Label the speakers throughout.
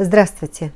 Speaker 1: Здравствуйте!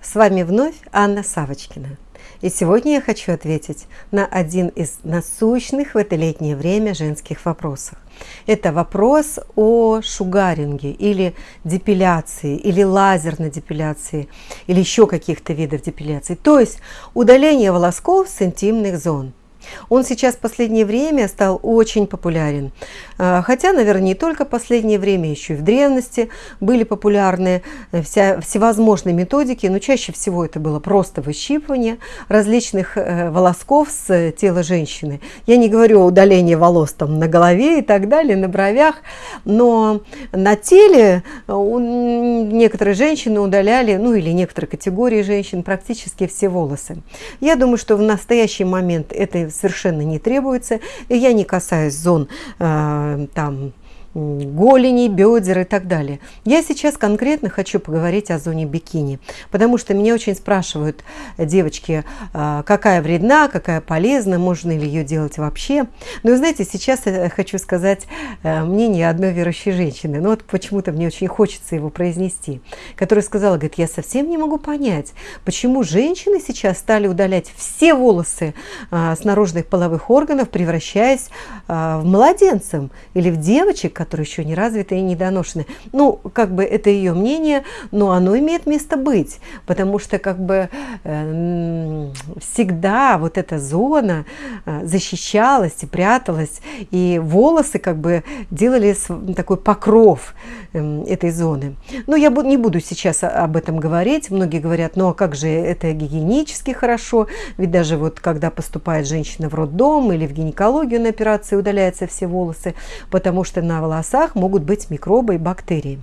Speaker 1: С вами вновь Анна Савочкина. И сегодня я хочу ответить на один из насущных в это летнее время женских вопросов. Это вопрос о шугаринге или депиляции, или лазерной депиляции, или еще каких-то видов депиляции. То есть удаление волосков с интимных зон – он сейчас в последнее время стал очень популярен. А, хотя, наверное, не только в последнее время, еще и в древности были популярны э, вся, всевозможные методики, но чаще всего это было просто выщипывание различных э, волосков с тела женщины. Я не говорю о удалении волос там на голове и так далее, на бровях, но на теле э, некоторые женщины удаляли, ну или некоторые категории женщин, практически все волосы. Я думаю, что в настоящий момент это совершенно не требуется. Я не касаюсь зон э, там голени, бедер и так далее. Я сейчас конкретно хочу поговорить о зоне бикини, потому что меня очень спрашивают девочки, а, какая вредна, какая полезна, можно ли ее делать вообще. Но знаете, сейчас я хочу сказать э, мнение одной верующей женщины, но вот почему-то мне очень хочется его произнести, которая сказала, говорит, я совсем не могу понять, почему женщины сейчас стали удалять все волосы а, с наружных половых органов, превращаясь а, в младенцев или в девочек, которые еще не развиты и недоношены. Ну, как бы это ее мнение, но оно имеет место быть, потому что как бы э, всегда вот эта зона э, защищалась и пряталась, и волосы как бы делали такой покров э, этой зоны. Но я не буду сейчас об этом говорить. Многие говорят, ну а как же это гигиенически хорошо, ведь даже вот когда поступает женщина в роддом или в гинекологию на операции удаляются все волосы, потому что на волосах могут быть микробы и бактерии.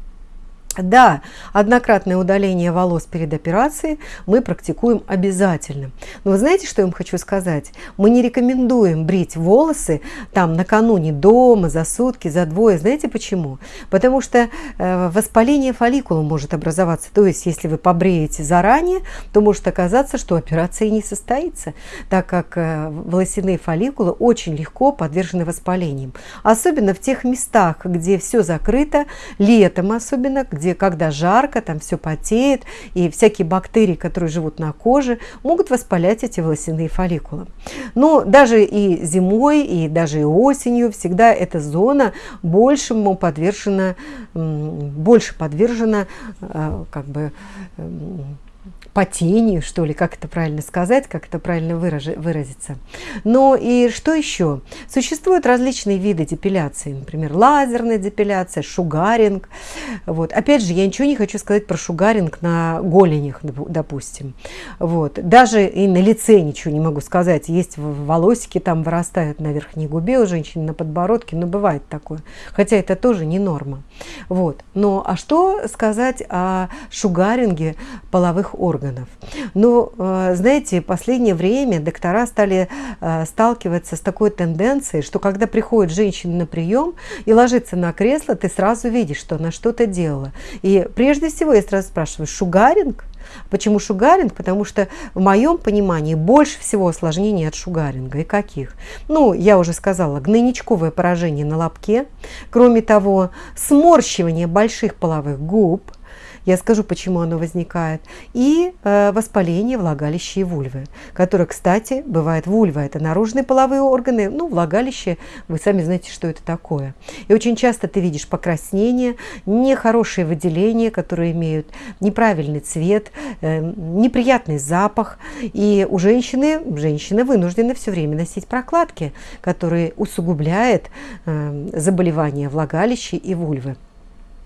Speaker 1: Да, однократное удаление волос перед операцией мы практикуем обязательно. Но вы знаете, что я вам хочу сказать? Мы не рекомендуем брить волосы там накануне дома, за сутки, за двое. Знаете почему? Потому что э, воспаление фолликула может образоваться. То есть, если вы побреете заранее, то может оказаться, что операция не состоится, так как э, волосяные фолликулы очень легко подвержены воспалениям. Особенно в тех местах, где все закрыто, летом особенно, где где когда жарко, там все потеет, и всякие бактерии, которые живут на коже, могут воспалять эти волосяные фолликулы. Но даже и зимой, и даже и осенью всегда эта зона большему подвержена, больше подвержена э, как бы потению, что ли, как это правильно сказать, как это правильно выразиться. Но и что еще? Существуют различные виды депиляции, например, лазерная депиляция, шугаринг. Вот. Опять же, я ничего не хочу сказать про шугаринг на голенях, допустим. Вот. Даже и на лице ничего не могу сказать. Есть волосики там вырастают на верхней губе у женщин, на подбородке, но бывает такое. Хотя это тоже не норма. Вот. Но а что сказать о шугаринге половых органов? Но, э, знаете, в последнее время доктора стали э, сталкиваться с такой тенденцией, что когда приходит женщина на прием и ложится на кресло, ты сразу видишь, что она что-то делала. И прежде всего я сразу спрашиваю, шугаринг? Почему шугаринг? Потому что в моем понимании больше всего осложнений от шугаринга. И каких? Ну, я уже сказала, гнойничковое поражение на лобке. Кроме того, сморщивание больших половых губ – я скажу, почему оно возникает. И э, воспаление влагалища и вульвы, которое, кстати, бывает вульва. Это наружные половые органы. Ну, влагалище, вы сами знаете, что это такое. И очень часто ты видишь покраснение, нехорошие выделения, которые имеют неправильный цвет, э, неприятный запах. И у женщины, женщина вынуждена все время носить прокладки, которые усугубляют э, заболевания влагалища и вульвы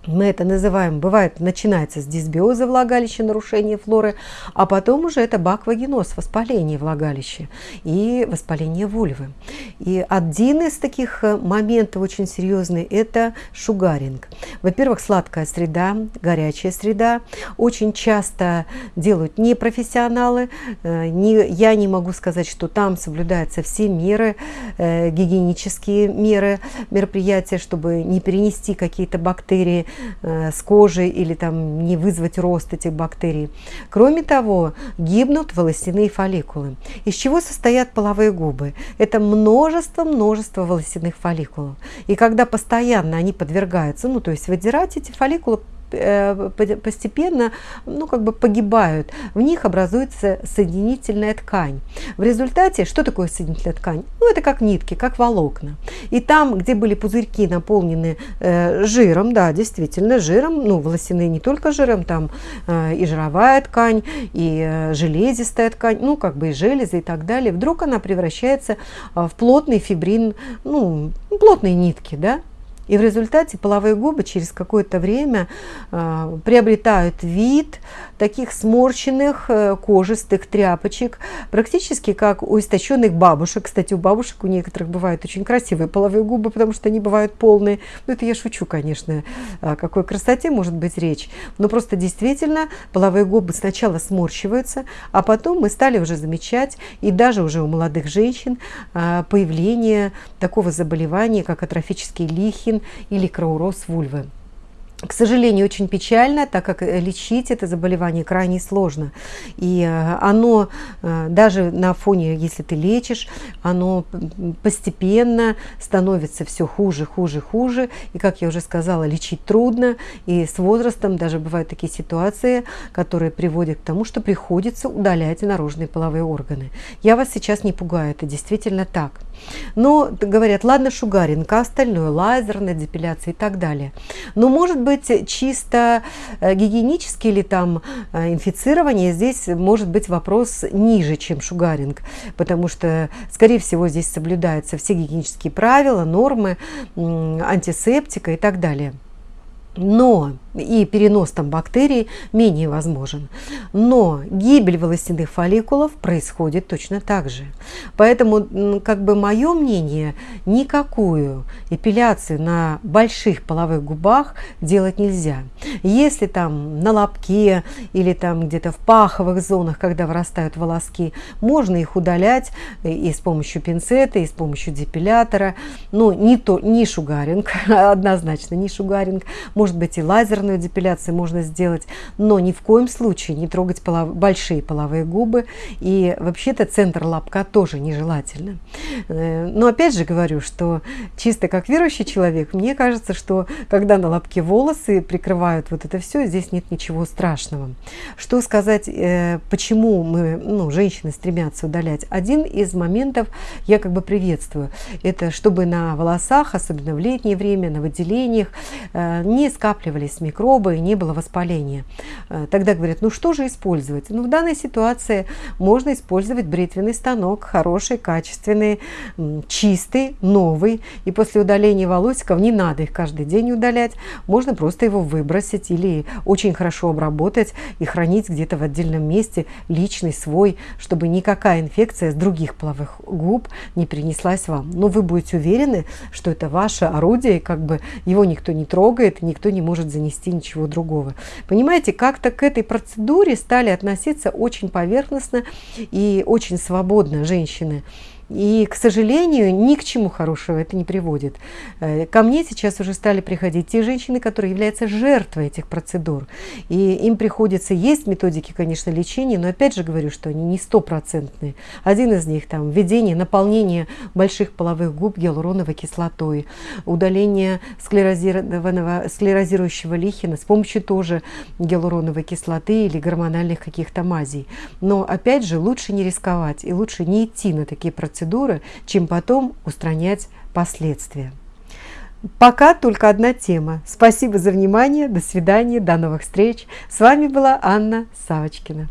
Speaker 1: мы это называем, бывает, начинается с дисбиоза влагалища, нарушение флоры, а потом уже это баквагеноз, воспаление влагалища и воспаление вульвы. И один из таких э, моментов очень серьезный – это шугаринг. Во-первых, сладкая среда, горячая среда. Очень часто делают непрофессионалы. Э, не, я не могу сказать, что там соблюдаются все меры, э, гигиенические меры, мероприятия, чтобы не перенести какие-то бактерии с кожей или там не вызвать рост этих бактерий. Кроме того, гибнут волосяные фолликулы. Из чего состоят половые губы? Это множество-множество волосяных фолликулов. И когда постоянно они подвергаются, ну то есть выдирать эти фолликулы э, постепенно ну, как бы погибают. В них образуется соединительная ткань. В результате, что такое соединительная ткань? Ну, это как нитки, как волокна. И там, где были пузырьки наполнены э, жиром, да, действительно, жиром, ну, волосяные не только жиром, там э, и жировая ткань, и э, железистая ткань, ну, как бы и железы и так далее, вдруг она превращается э, в плотный фибрин, ну, плотные нитки, да, и в результате половые губы через какое-то время э, приобретают вид таких сморщенных э, кожистых тряпочек, практически как у истощенных бабушек. Кстати, у бабушек у некоторых бывают очень красивые половые губы, потому что они бывают полные. Ну, это я шучу, конечно, о какой красоте может быть речь. Но просто действительно половые губы сначала сморщиваются, а потом мы стали уже замечать, и даже уже у молодых женщин, э, появление такого заболевания, как атрофический лихин, или крауроз вульвы. К сожалению, очень печально, так как э, лечить это заболевание крайне сложно. И э, оно, э, даже на фоне, если ты лечишь, оно постепенно становится все хуже, хуже, хуже. И, как я уже сказала, лечить трудно. И с возрастом даже бывают такие ситуации, которые приводят к тому, что приходится удалять наружные половые органы. Я вас сейчас не пугаю, это действительно так. Но говорят, ладно, шугаринг, остальное, лазерная депиляция и так далее. Но может быть быть чисто э, гигиенический или там э, инфицирование, здесь может быть вопрос ниже, чем шугаринг, потому что, скорее всего, здесь соблюдаются все гигиенические правила, нормы, антисептика и так далее но и перенос там бактерий менее возможен. Но гибель волосяных фолликулов происходит точно так же. Поэтому, как бы мое мнение, никакую эпиляцию на больших половых губах делать нельзя. Если там на лобке или там где-то в паховых зонах, когда вырастают волоски, можно их удалять и с помощью пинцета, и с помощью депилятора. Но не, то, не шугаринг, однозначно не шугаринг может быть, и лазерную депиляцию можно сделать, но ни в коем случае не трогать полов... большие половые губы. И вообще-то центр лобка тоже нежелательно. Э, но опять же говорю, что чисто как верующий человек, мне кажется, что когда на лобке волосы прикрывают вот это все, здесь нет ничего страшного. Что сказать, э, почему мы, ну, женщины стремятся удалять? Один из моментов я как бы приветствую. Это чтобы на волосах, особенно в летнее время, на выделениях, э, не скапливались микробы и не было воспаления. Э, тогда говорят, ну что же использовать? Ну в данной ситуации можно использовать бритвенный станок, хороший, качественный, чистый, новый. И после удаления волосиков не надо их каждый день удалять, можно просто его выбросить или очень хорошо обработать и хранить где-то в отдельном месте, личный свой, чтобы никакая инфекция с других половых губ не принеслась вам. Но вы будете уверены, что это ваше орудие, как бы его никто не трогает, никто никто не может занести ничего другого. Понимаете, как-то к этой процедуре стали относиться очень поверхностно и очень свободно женщины. И, к сожалению, ни к чему хорошего это не приводит. Э, ко мне сейчас уже стали приходить те женщины, которые являются жертвой этих процедур. И им приходится, есть методики, конечно, лечения, но опять же говорю, что они не стопроцентные. Один из них там введение, наполнение больших половых губ гиалуроновой кислотой, удаление склерозированного, склерозирующего лихина с помощью тоже гиалуроновой кислоты или гормональных каких-то мазей. Но опять же, лучше не рисковать и лучше не идти на такие процедуры процедуры, чем потом устранять последствия. Пока только одна тема. Спасибо за внимание. До свидания. До новых встреч. С вами была Анна Савочкина.